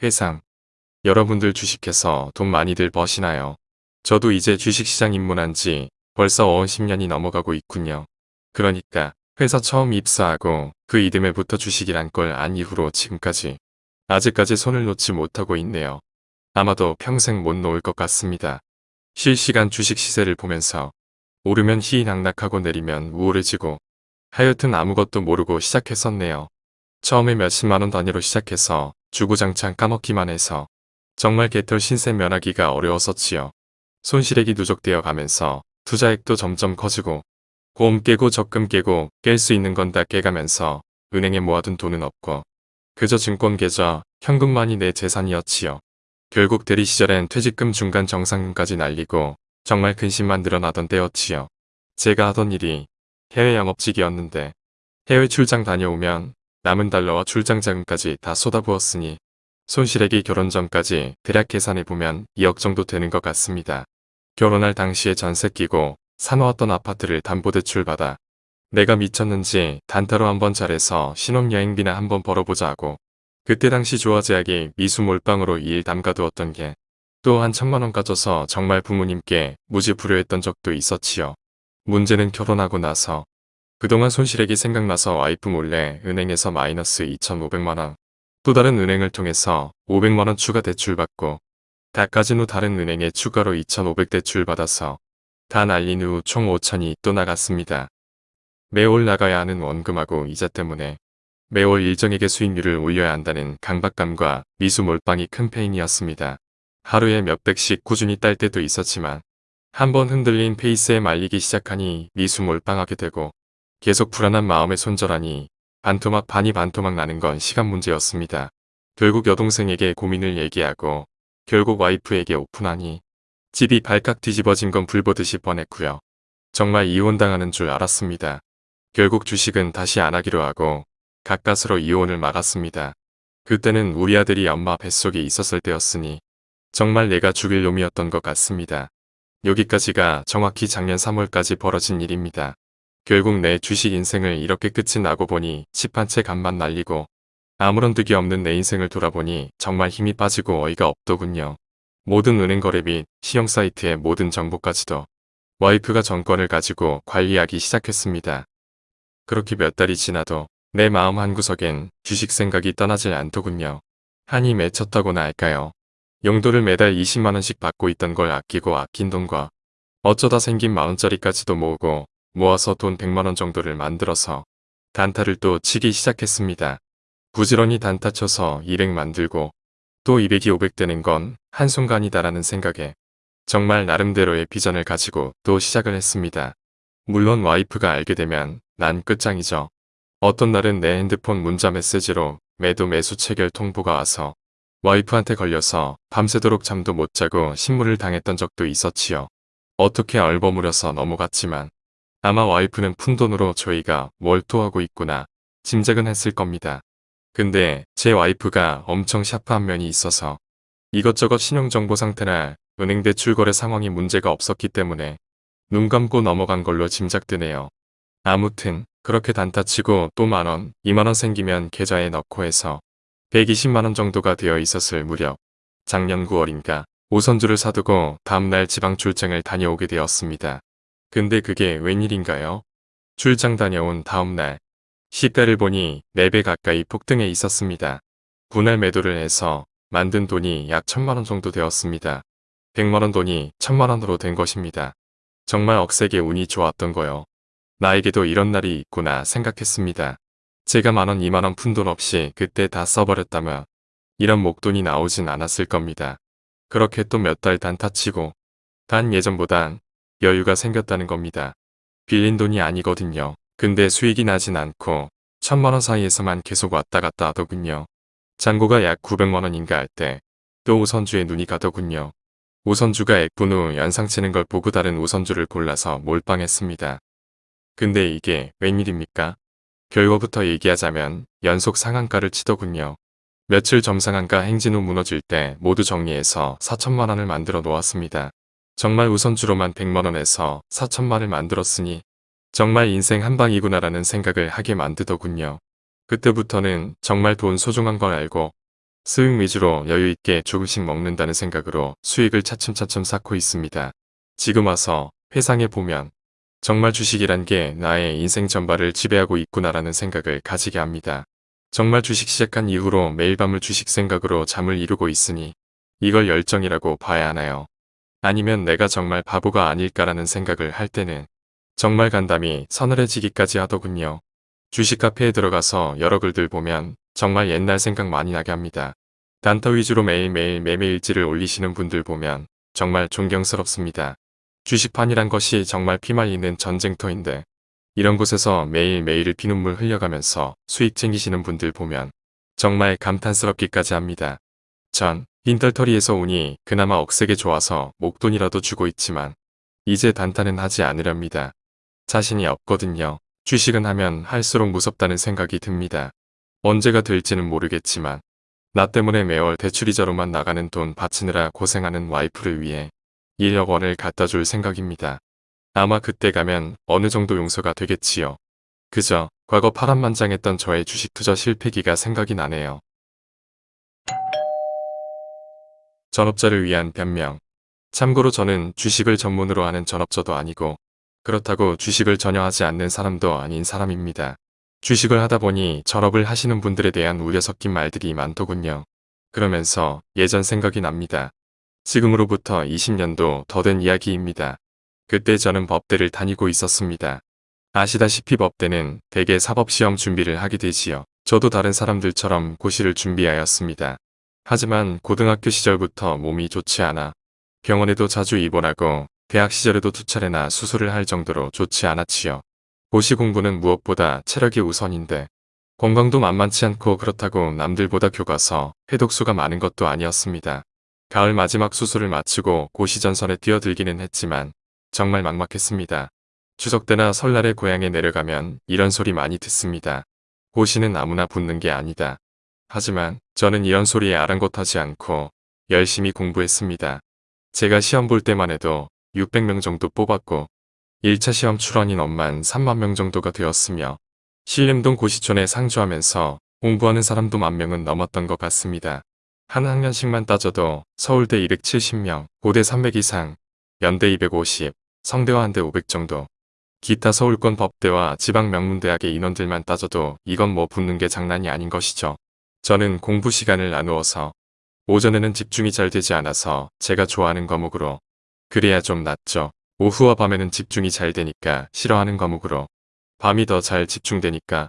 회상. 여러분들 주식해서 돈 많이들 버시나요? 저도 이제 주식시장 입문한 지 벌써 50년이 넘어가고 있군요. 그러니까 회사 처음 입사하고 그 이듬해부터 주식이란 걸 안 이후로 지금까지 아직까지 손을 놓지 못하고 있네요. 아마도 평생 못 놓을 것 같습니다. 실시간 주식 시세를 보면서 오르면 희낙낙하고 내리면 우울해지고 하여튼 아무것도 모르고 시작했었네요. 처음에 몇십만원 단위로 시작해서 주구장창 까먹기만 해서 정말 개털 신세 면하기가 어려웠었지요. 손실액이 누적되어 가면서 투자액도 점점 커지고 보험 깨고 적금 깨고 깰 수 있는 건 다 깨가면서 은행에 모아둔 돈은 없고 그저 증권 계좌, 현금만이 내 재산이었지요. 결국 대리 시절엔 퇴직금 중간 정상금까지 날리고 정말 근심만 늘어나던 때였지요. 제가 하던 일이 해외 영업직이었는데 해외 출장 다녀오면 남은 달러와 출장 자금까지 다 쏟아부었으니 손실액이 결혼 전까지 대략 계산해보면 2억 정도 되는 것 같습니다. 결혼할 당시에 전세 끼고 사놓았던 아파트를 담보대출 받아 내가 미쳤는지 단타로 한번 잘해서 신혼여행비나 한번 벌어보자 하고 그때 당시 조화제약이 미수 몰빵으로 일 담가두었던 게 또 한 천만원 가져서 정말 부모님께 무지부려했던 적도 있었지요. 문제는 결혼하고 나서 그동안 손실액이 생각나서 와이프 몰래 은행에서 마이너스 2,500만원 또 다른 은행을 통해서 500만원 추가 대출받고 다 까진 후 다른 은행에 추가로 2,500 대출받아서 다 날린 후 총 5천이 또 나갔습니다. 매월 나가야 하는 원금하고 이자 때문에 매월 일정에게 수익률을 올려야 한다는 강박감과 미수 몰빵이 큰 페인이었습니다. 하루에 몇백씩 꾸준히 딸 때도 있었지만 한 번 흔들린 페이스에 말리기 시작하니 미수 몰빵하게 되고 계속 불안한 마음에 손절하니 반토막 반이 반토막 나는 건 시간 문제였습니다. 결국 여동생에게 고민을 얘기하고 결국 와이프에게 오픈하니 집이 발칵 뒤집어진 건 불보듯이 뻔했고요. 정말 이혼당하는 줄 알았습니다. 결국 주식은 다시 안 하기로 하고 가까스로 이혼을 막았습니다. 그때는 우리 아들이 엄마 뱃속에 있었을 때였으니 정말 내가 죽일 놈이었던 것 같습니다. 여기까지가 정확히 작년 3월까지 벌어진 일입니다. 결국 내 주식 인생을 이렇게 끝이 나고 보니 집한채 간만 날리고 아무런 득이 없는 내 인생을 돌아보니 정말 힘이 빠지고 어이가 없더군요. 모든 은행 거래 및 시형 사이트의 모든 정보까지도 와이프가 정권을 가지고 관리하기 시작했습니다. 그렇게 몇 달이 지나도 내 마음 한구석엔 주식 생각이 떠나질 않더군요. 한이 맺혔다고나 할까요. 용도를 매달 20만원씩 받고 있던 걸 아끼고 아낀 돈과 어쩌다 생긴 만원짜리까지도 모으고 모아서 돈 100만원 정도를 만들어서 단타를 또 치기 시작했습니다. 부지런히 단타 쳐서 200 만들고 또 200이 500 되는 건 한순간이다라는 생각에 정말 나름대로의 비전을 가지고 또 시작을 했습니다. 물론 와이프가 알게 되면 난 끝장이죠. 어떤 날은 내 핸드폰 문자 메시지로 매도 매수 체결 통보가 와서 와이프한테 걸려서 밤새도록 잠도 못 자고 신문을 당했던 적도 있었지요. 어떻게 얼버무려서 넘어갔지만 아마 와이프는 푼돈으로 저희가 뭘 토하고 있구나 짐작은 했을 겁니다. 근데 제 와이프가 엄청 샤프한 면이 있어서 이것저것 신용정보 상태나 은행 대출 거래 상황이 문제가 없었기 때문에 눈 감고 넘어간 걸로 짐작되네요. 아무튼 그렇게 단타치고 또 만원, 2만원 생기면 계좌에 넣고 해서 120만원 정도가 되어 있었을 무렵 작년 9월인가 오선주를 사두고 다음날 지방 출장을 다녀오게 되었습니다. 근데 그게 웬일인가요? 출장 다녀온 다음날 시가를 보니 4배 가까이 폭등해 있었습니다. 분할 매도를 해서 만든 돈이 약 천만원 정도 되었습니다. 100만원 돈이 천만원으로 된 것입니다. 정말 억세게 운이 좋았던 거요. 나에게도 이런 날이 있구나 생각했습니다. 제가 만원, 이만원 푼돈 없이 그때 다 써버렸다면 이런 목돈이 나오진 않았을 겁니다. 그렇게 또 몇 달 단타치고 단 예전보단 여유가 생겼다는 겁니다. 빌린 돈이 아니거든요. 근데 수익이 나진 않고 천만원 사이에서만 계속 왔다 갔다 하더군요. 잔고가 약 900만원인가 할 때 또 우선주에 눈이 가더군요. 우선주가 액분 후 연상치는 걸 보고 다른 우선주를 골라서 몰빵했습니다. 근데 이게 웬일입니까? 결과부터 얘기하자면 연속 상한가를 치더군요. 며칠 점상한가 행진 후 무너질 때 모두 정리해서 4천만원을 만들어 놓았습니다. 정말 우선주로만 100만원에서 4천만을 만들었으니 정말 인생 한방이구나라는 생각을 하게 만드더군요. 그때부터는 정말 돈 소중한 걸 알고 수익 위주로 여유있게 조금씩 먹는다는 생각으로 수익을 차츰차츰 쌓고 있습니다. 지금 와서 회상해 보면 정말 주식이란 게 나의 인생 전반을 지배하고 있구나라는 생각을 가지게 합니다. 정말 주식 시작한 이후로 매일 밤을 주식 생각으로 잠을 이루고 있으니 이걸 열정이라고 봐야 하나요? 아니면 내가 정말 바보가 아닐까라는 생각을 할 때는 정말 간담이 서늘해지기까지 하더군요. 주식 카페에 들어가서 여러 글들 보면 정말 옛날 생각 많이 나게 합니다. 단타 위주로 매일매일 매매 일지를 올리시는 분들 보면 정말 존경스럽습니다. 주식판이란 것이 정말 피말리는 전쟁터인데 이런 곳에서 매일매일 피눈물 흘려가면서 수익 챙기시는 분들 보면 정말 감탄스럽기까지 합니다. 전 빈털터리에서 오니 그나마 억세게 좋아서 목돈이라도 주고 있지만 이제 단타는 하지 않으렵니다. 자신이 없거든요. 주식은 하면 할수록 무섭다는 생각이 듭니다. 언제가 될지는 모르겠지만 나 때문에 매월 대출이자로만 나가는 돈 바치느라 고생하는 와이프를 위해 1억 원을 갖다 줄 생각입니다. 아마 그때 가면 어느 정도 용서가 되겠지요. 그저 과거 파란만장했던 저의 주식 투자 실패기가 생각이 나네요. 전업자를 위한 변명 참고로 저는 주식을 전문으로 하는 전업자도 아니고 그렇다고 주식을 전혀 하지 않는 사람도 아닌 사람입니다. 주식을 하다 보니 전업을 하시는 분들에 대한 우려 섞인 말들이 많더군요. 그러면서 예전 생각이 납니다. 지금으로부터 20년도 더 된 이야기입니다. 그때 저는 법대를 다니고 있었습니다. 아시다시피 법대는 대개 사법시험 준비를 하게 되지요. 저도 다른 사람들처럼 고시를 준비하였습니다. 하지만 고등학교 시절부터 몸이 좋지 않아 병원에도 자주 입원하고 대학 시절에도 두 차례나 수술을 할 정도로 좋지 않았지요. 고시 공부는 무엇보다 체력이 우선인데 건강도 만만치 않고 그렇다고 남들보다 교과서, 해독수가 많은 것도 아니었습니다. 가을 마지막 수술을 마치고 고시 전선에 뛰어들기는 했지만 정말 막막했습니다. 추석 때나 설날에 고향에 내려가면 이런 소리 많이 듣습니다. 고시는 아무나 붙는 게 아니다. 하지만 저는 이런 소리에 아랑곳하지 않고 열심히 공부했습니다. 제가 시험 볼 때만 해도 600명 정도 뽑았고 1차 시험 출원인 엄만 3만 명 정도가 되었으며 신림동 고시촌에 상주하면서 공부하는 사람도 만 명은 넘었던 것 같습니다. 한 학년씩만 따져도 서울대 270명, 고대 300 이상, 연대 250, 성대와 한대 500 정도. 기타 서울권 법대와 지방 명문대학의 인원들만 따져도 이건 뭐 붙는 게 장난이 아닌 것이죠. 저는 공부 시간을 나누어서 오전에는 집중이 잘 되지 않아서 제가 좋아하는 과목으로 그래야 좀 낫죠. 오후와 밤에는 집중이 잘 되니까 싫어하는 과목으로 밤이 더 잘 집중되니까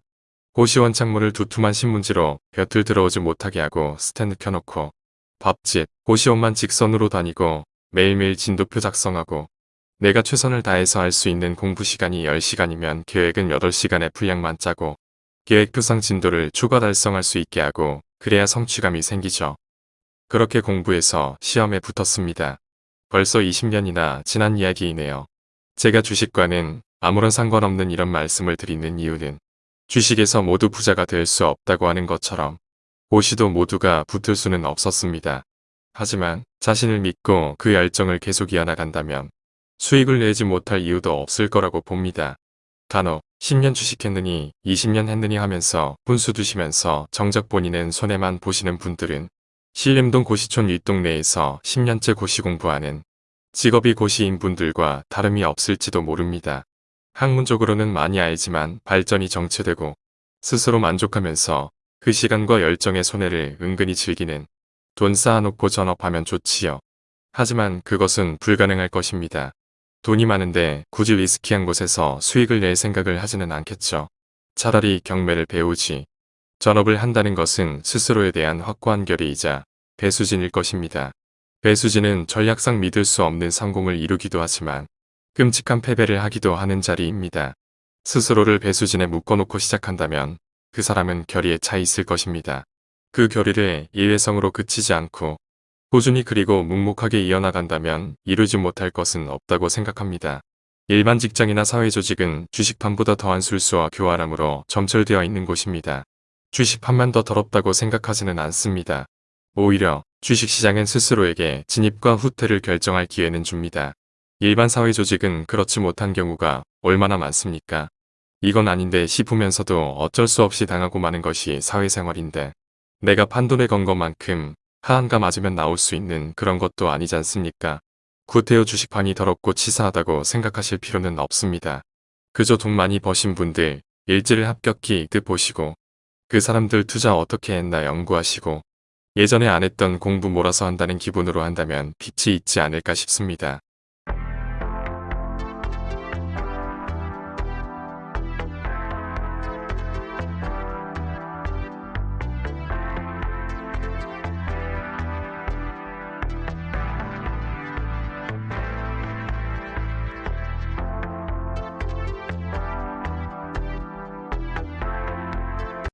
고시원 창문을 두툼한 신문지로 볕을 들어오지 못하게 하고 스탠드 켜놓고 밥집, 고시원만 직선으로 다니고 매일매일 진도표 작성하고 내가 최선을 다해서 할 수 있는 공부 시간이 10시간이면 계획은 8시간의 분량만 짜고 계획표상 진도를 추가 달성할 수 있게 하고 그래야 성취감이 생기죠. 그렇게 공부해서 시험에 붙었습니다. 벌써 20년이나 지난 이야기이네요. 제가 주식과는 아무런 상관없는 이런 말씀을 드리는 이유는 주식에서 모두 부자가 될 수 없다고 하는 것처럼 고시도 모두가 붙을 수는 없었습니다. 하지만 자신을 믿고 그 열정을 계속 이어나간다면 수익을 내지 못할 이유도 없을 거라고 봅니다. 간혹 10년 주식했느니 20년 했느니 하면서 분수 두시면서 정작 본인은 손해만 보시는 분들은 신림동 고시촌 윗동네에서 10년째 고시 공부하는 직업이 고시인 분들과 다름이 없을지도 모릅니다. 학문적으로는 많이 알지만 발전이 정체되고 스스로 만족하면서 그 시간과 열정의 손해를 은근히 즐기는 돈 쌓아놓고 전업하면 좋지요. 하지만 그것은 불가능할 것입니다. 돈이 많은데 굳이 리스키한 곳에서 수익을 낼 생각을 하지는 않겠죠. 차라리 경매를 배우지. 전업을 한다는 것은 스스로에 대한 확고한 결의이자 배수진일 것입니다. 배수진은 전략상 믿을 수 없는 성공을 이루기도 하지만 끔찍한 패배를 하기도 하는 자리입니다. 스스로를 배수진에 묶어놓고 시작한다면 그 사람은 결의에 차 있을 것입니다. 그 결의를 일회성으로 그치지 않고 꾸준히 그리고 묵묵하게 이어나간다면 이루지 못할 것은 없다고 생각합니다. 일반 직장이나 사회조직은 주식판보다 더한 술수와 교활함으로 점철되어 있는 곳입니다. 주식판만 더 더럽다고 생각하지는 않습니다. 오히려 주식시장은 스스로에게 진입과 후퇴를 결정할 기회는 줍니다. 일반 사회조직은 그렇지 못한 경우가 얼마나 많습니까? 이건 아닌데 싶으면서도 어쩔 수 없이 당하고 마는 것이 사회생활인데 내가 판돈에 건 것만큼 하한가 맞으면 나올 수 있는 그런 것도 아니지 않습니까? 구태여 주식판이 더럽고 치사하다고 생각하실 필요는 없습니다. 그저 돈 많이 버신 분들 일지를 합격기 이득 보시고 그 사람들 투자 어떻게 했나 연구하시고 예전에 안 했던 공부 몰아서 한다는 기분으로 한다면 빛이 있지 않을까 싶습니다.